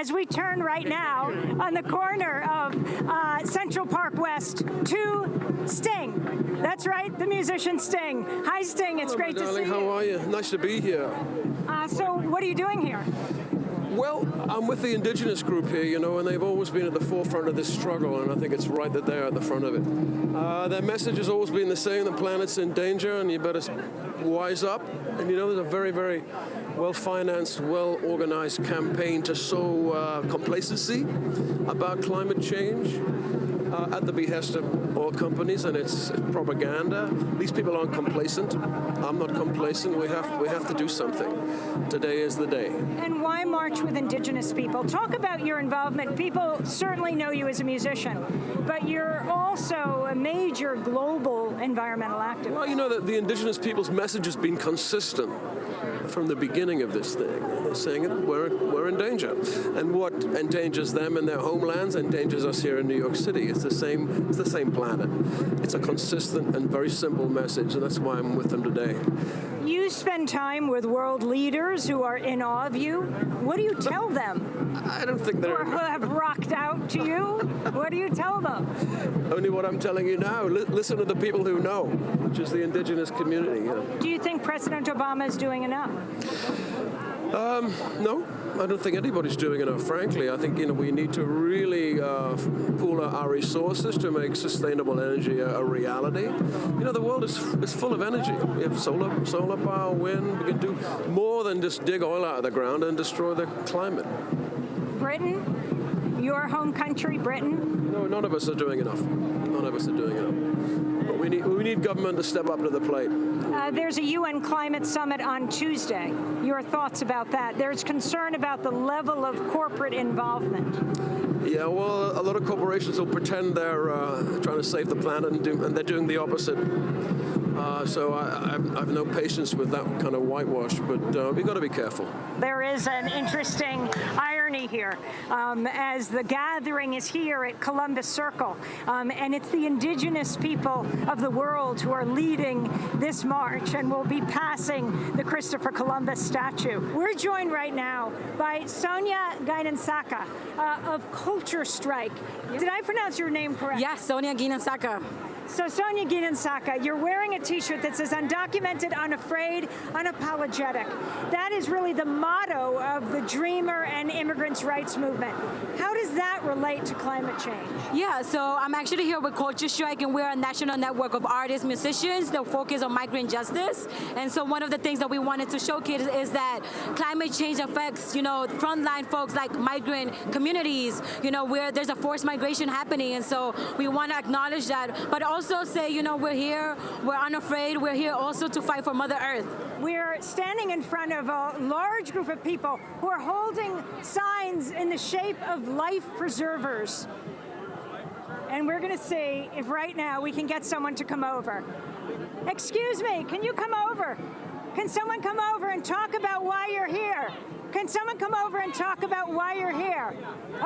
as we turn right now on the corner of uh, Central Park West to Sting. That's right, the musician Sting. Hi Sting, it's Hello, great to see you. How are you? Nice to be here. Uh, so what are you doing here? Well, I'm with the indigenous group here, you know, and they've always been at the forefront of this struggle, and I think it's right that they're at the front of it. Uh, their message has always been the same, the planet's in danger, and you better wise up. And you know, there's a very, very well-financed, well-organized campaign to sow uh, complacency about climate change uh, at the behest of oil companies and its propaganda. These people aren't complacent. I'm not complacent. We have we have to do something. Today is the day. And why march with indigenous people? Talk about your involvement. People certainly know you as a musician, but you're also a major global environmental activist. Well, you know that the indigenous people's message has been consistent from the beginning of this thing. They're saying we're, we're in danger. And what endangers them in their homelands endangers us here in New York City. It's the same, it's the same planet. It's a consistent and very simple message, and that's why I'm with them today. You spend time with world leaders who are in awe of you. What do you tell them? I don't think they're who have rocked out to you? What do you tell them? only what I'm telling you now. Li- listen to the people who know, which is the indigenous community. You know. Do you think President Obama is doing enough? No, I don't think anybody's doing enough, frankly. I think you know we need to really uh, pool our resources to make sustainable energy a, a reality. You know, the world is, is full of energy. We have solar, solar power, wind. We can do more than just dig oil out of the ground and destroy the climate. Britain? Your home country, Britain? No, none of us are doing enough. None of us are doing enough. But we need, we need government to step up to the plate. Uh, there's a UN climate summit on Tuesday. Your thoughts about that? There's concern about the level of corporate involvement. Yeah, well, a lot of corporations will pretend they're uh, trying to save the planet and, do, and they're doing the opposite. Uh, so I, I've, I've no patience with that kind of whitewash, but uh, we've got to be careful. There is an interesting irony here um, as the gathering is here at Columbus Circle, um, and it's the indigenous people of the world who are leading this march and will be passing the Christopher Columbus statue. We're joined right now by Sonia Guiñansaca uh, of Culture Strike. Did I pronounce your name correct? Yes, Sonia Guiñansaca. So Sonia Guiñansaca, you're wearing a t-shirt that says undocumented, unafraid, unapologetic. That is really the motto of the Dreamer and immigrants' rights movement. How does that relate to climate change? Yeah, so I'm actually here with Culture Strike, and we're a national network of artists, musicians that focus on migrant justice. And so one of the things that we wanted to showcase is that climate change affects, you know, frontline folks like migrant communities, you know, where there's a forced migration happening. And so we want to acknowledge that, but also say, you know, we're here, we're unafraid, we're here also to fight for Mother Earth. We're standing in front of a large group of people who are holding signs in the shape of life preservers. And we're going to see if right now we can get someone to come over. Excuse me, can you come over? Can someone come over and talk about why you're here? Can someone come over and talk about why you're here?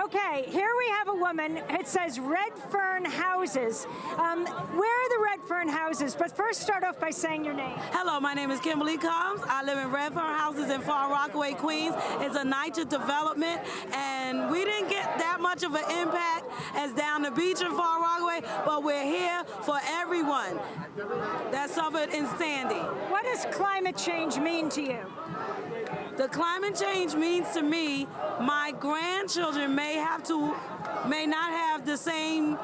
Okay, here we have a woman. It says Red Fern Houses. Um, where are the Redfern Houses? But first, start off by saying your name. Hello, my name is Kimberly Combs. I live in Redfern Houses in Far Rockaway, Queens. It's a NYCHA development, and we didn't get that much of an impact as down the beach in Far Rockaway, but we're here for everyone that suffered in Sandy. What does climate change mean to you? The climate change means to me, my grandchildren may have to, may not have the same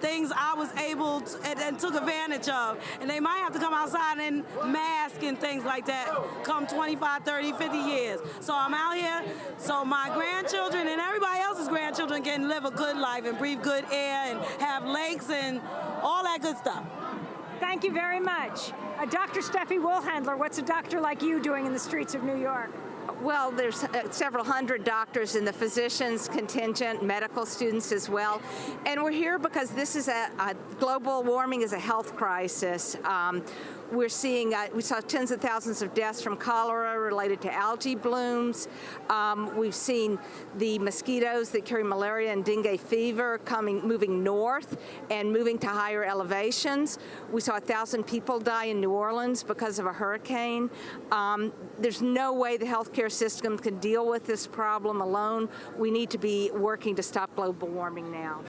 things I was able to, and, and took advantage of. And they might have to come outside and mask and things like that come 25, 30, 50 years. So I'm out here so my grandchildren and everybody else's grandchildren can live a good life and breathe good air and have lakes and all that good stuff. Thank you very much. Uh, Dr. Steffi Woolhandler, what's a doctor like you doing in the streets of New York? Well, there's uh, several hundred doctors in the physicians contingent, medical students as well. And we're here because this is a, a global warming is a health crisis. Um, We're seeing, uh, we saw tens of thousands of deaths from cholera related to algae blooms. Um, we've seen the mosquitoes that carry malaria and dengue fever coming, moving north and moving to higher elevations. We saw a thousand people die in New Orleans because of a hurricane. Um, there's no way the healthcare system can deal with this problem alone. We need to be working to stop global warming now.